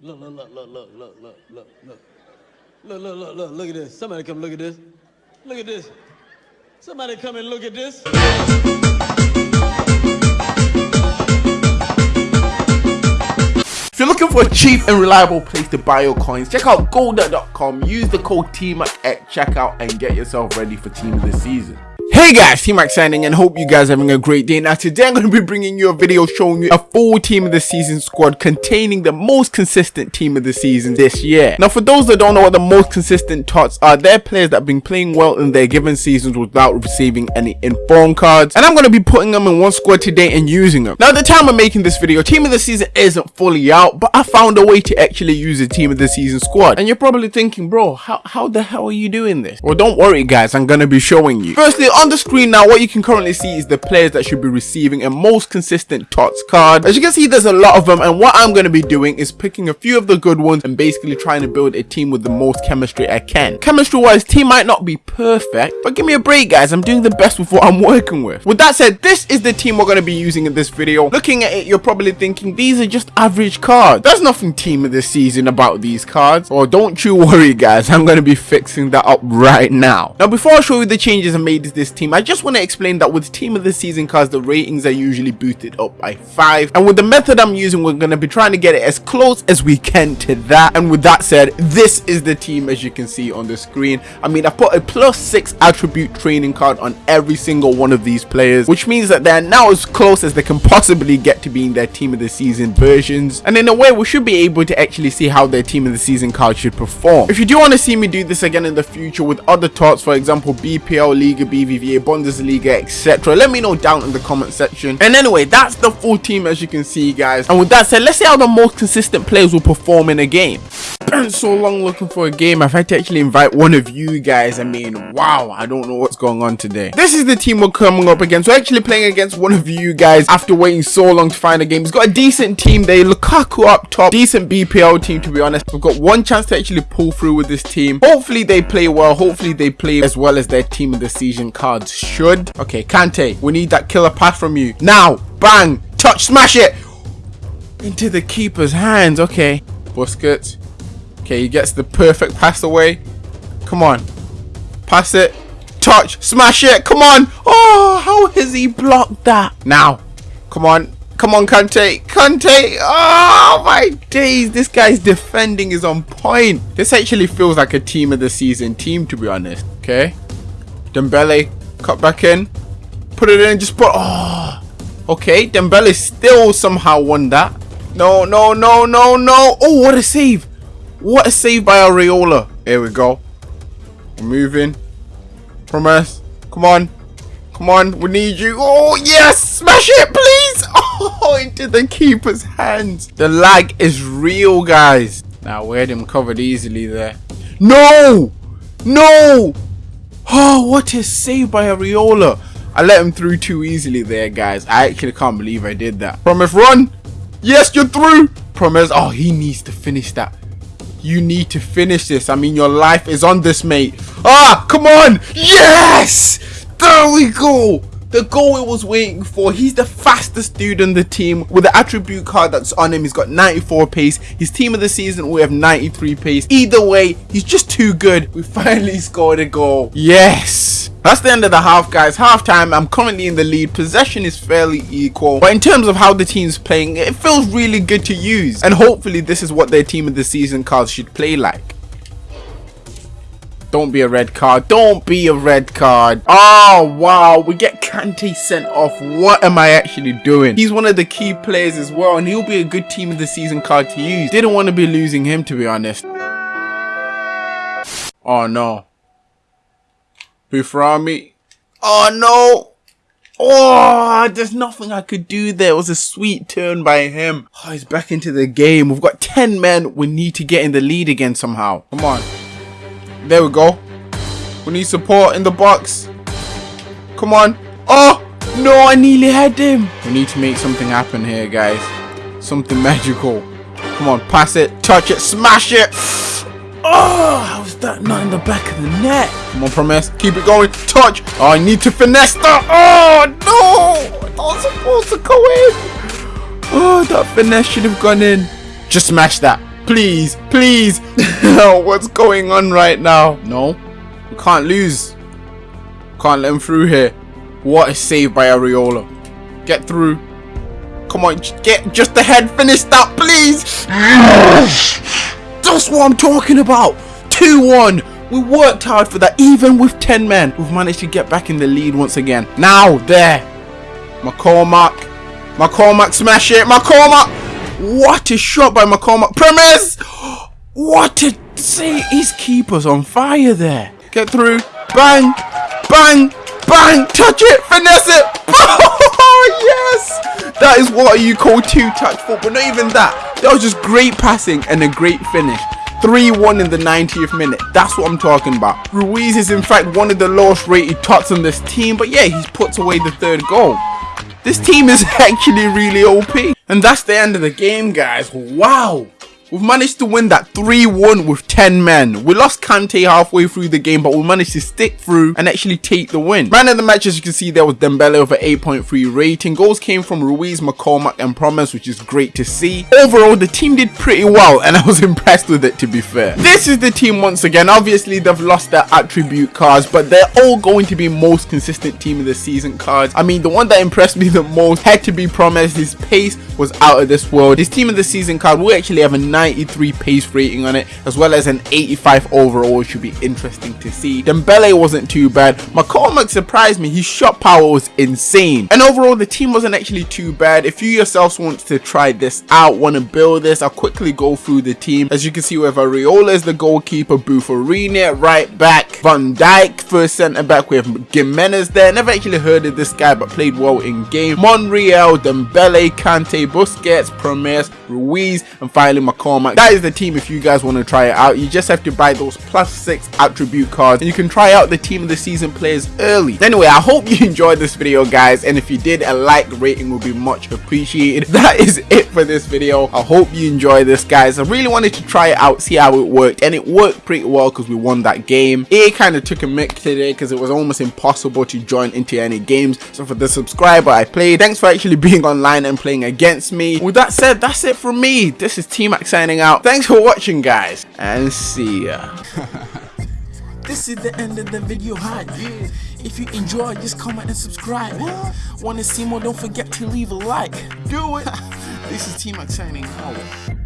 Look, look, look, look, look, look, look, look, look. Look, look, look, look, look at this. Somebody come look at this. Look at this. Somebody come and look at this. If you're looking for a cheap and reliable place to buy your coins, check out golda.com. Use the code TEAM at checkout and get yourself ready for team of the season. Hey guys, T-Max signing and hope you guys are having a great day. Now today I'm going to be bringing you a video showing you a full team of the season squad containing the most consistent team of the season this year. Now for those that don't know what the most consistent tots are, they're players that have been playing well in their given seasons without receiving any inform cards. And I'm going to be putting them in one squad today and using them. Now at the time of making this video, team of the season isn't fully out, but I found a way to actually use a team of the season squad. And you're probably thinking, bro, how, how the hell are you doing this? Well don't worry guys, I'm going to be showing you. Firstly, on the screen now, what you can currently see is the players that should be receiving a most consistent TOTS card. As you can see, there's a lot of them, and what I'm going to be doing is picking a few of the good ones and basically trying to build a team with the most chemistry I can. Chemistry-wise, team might not be perfect, but give me a break, guys. I'm doing the best with what I'm working with. With that said, this is the team we're going to be using in this video. Looking at it, you're probably thinking, these are just average cards. There's nothing team of the season about these cards. Or don't you worry, guys. I'm going to be fixing that up right now. Now, before I show you the changes I made to this team, I just want to explain that with team of the season cards, the ratings are usually boosted up by 5. And with the method I'm using, we're going to be trying to get it as close as we can to that. And with that said, this is the team as you can see on the screen. I mean, I put a plus 6 attribute training card on every single one of these players, which means that they're now as close as they can possibly get to being their team of the season versions. And in a way, we should be able to actually see how their team of the season card should perform. If you do want to see me do this again in the future with other tots, for example, BPL, Liga, Bundesliga, etc. Let me know down in the comment section. And anyway, that's the full team as you can see, guys. And with that said, let's see how the most consistent players will perform in a game. Been so long looking for a game. I've had to actually invite one of you guys. I mean, wow, I don't know what's going on today. This is the team we're coming up against. We're actually playing against one of you guys after waiting so long to find a game. He's got a decent team there. Lukaku up top. Decent BPL team, to be honest. We've got one chance to actually pull through with this team. Hopefully they play well. Hopefully they play as well as their team of the season cards should. Okay, Kante, we need that killer pass from you. Now, bang, touch, smash it. Into the keeper's hands. Okay, Busquets. Okay, he gets the perfect pass away. Come on. Pass it. Touch. Smash it. Come on. Oh, how has he blocked that? Now. Come on. Come on, Kante. Kante. Oh, my days. This guy's defending is on point. This actually feels like a team of the season team, to be honest. Okay. Dembele. Cut back in. Put it in. Just put... Oh. Okay. Dembele still somehow won that. No, no, no, no, no. Oh, what a save. What a save by Areola. Here we go. We're moving. Promes. Come on. Come on. We need you. Oh, yes. Smash it, please. Oh, into the keeper's hands. The lag is real, guys. Now, we had him covered easily there. No. No. Oh, what a save by Areola. I let him through too easily there, guys. I actually can't believe I did that. Promes, run. Yes, you're through. Promes. Oh, he needs to finish that. You need to finish this. I mean, your life is on this, mate. Ah, come on. Yes. There we go. The goal it was waiting for. He's the fastest dude on the team with the attribute card that's on him. He's got 94 pace. His team of the season, we have 93 pace. Either way, he's just too good. We finally scored a goal. Yes. That's the end of the half, guys. Half time, I'm currently in the lead. Possession is fairly equal. But in terms of how the team's playing, it feels really good to use. And hopefully this is what their team of the season cards should play like. Don't be a red card. Don't be a red card. Oh, wow. We get Kante sent off. What am I actually doing? He's one of the key players as well, and he'll be a good team of the season card to use. Didn't want to be losing him, to be honest. Oh, no. Buframi. Oh, no. Oh, there's nothing I could do there. It was a sweet turn by him. Oh, he's back into the game. We've got 10 men. We need to get in the lead again somehow. Come on. There we go. We need support in the box. Come on. Oh, no, I nearly had him. We need to make something happen here, guys. Something magical. Come on, pass it, touch it, smash it. Oh, how's that not in the back of the net? Come on, Promes. Keep it going. Touch. Oh, I need to finesse that. Oh, no. Was supposed to go in. Oh, that finesse should have gone in. Just smash that. Please, please. What's going on right now? No, we can't lose. Can't let him through here. What a save by Areola. Get through. Come on, get just ahead. Finish that, please. That's what I'm talking about. 2-1. We worked hard for that. Even with 10 men, we've managed to get back in the lead once again. Now, there. McCormack. McCormack smash it. McCormack. What a shot by McCormack. Promes. What a see His keeper's on fire there. Get through. Bang. Bang. Bang. Touch it. Finesse it. Oh, yes. That is what you call two-touch football. Not even that. That was just great passing and a great finish. 3-1 in the 90th minute. That's what I'm talking about. Ruiz is in fact one of the lowest rated tots on this team. But yeah, he's puts away the third goal. This team is actually really OP. And that's the end of the game, guys. Wow. We've managed to win that 3-1 with 10 men. We lost Kante halfway through the game, but we managed to stick through and actually take the win. Man of the match, as you can see, there was Dembele with an 8.3 rating. Goals came from Ruiz, McCormack, and Promes, which is great to see. Overall, the team did pretty well, and I was impressed with it, to be fair. This is the team once again. Obviously, they've lost their attribute cards, but they're all going to be most consistent team of the season cards. I mean, the one that impressed me the most had to be Promes. His pace was out of this world. His team of the season card will actually have a 93 pace rating on it as well as an 85 overall should be interesting to see. Dembele wasn't too bad. McCormack surprised me. His shot power was insane. And overall the team wasn't actually too bad. If you yourselves want to try this out want to build this I'll quickly go through the team. As you can see we have Areola as the goalkeeper Bufarini right back Van Dijk first centre back we have Gimenez there. Never actually heard of this guy but played well in game. Monreal Dembele Kante Busquets Promes Ruiz and finally McCormack that is the team if you guys want to try it out. You just have to buy those plus six attribute cards and you can try out the team of the season players early. Anyway i hope you enjoyed this video guys. And if you did a like rating would be much appreciated. That is it for this video. I hope you enjoy this guys. I really wanted to try it out see how it worked. And it worked pretty well because we won that game. It kind of took a mix today because it was almost impossible to join into any games. So for the subscriber i played thanks for actually being online and playing against me. With that said that's it from me this is T-Mac signing out thanks for watching guys and see ya This is the end of the video hi yeah. If you enjoyed, just comment and subscribe. Wanna see more? Don't forget to leave a like. do it this is T-Mac signing out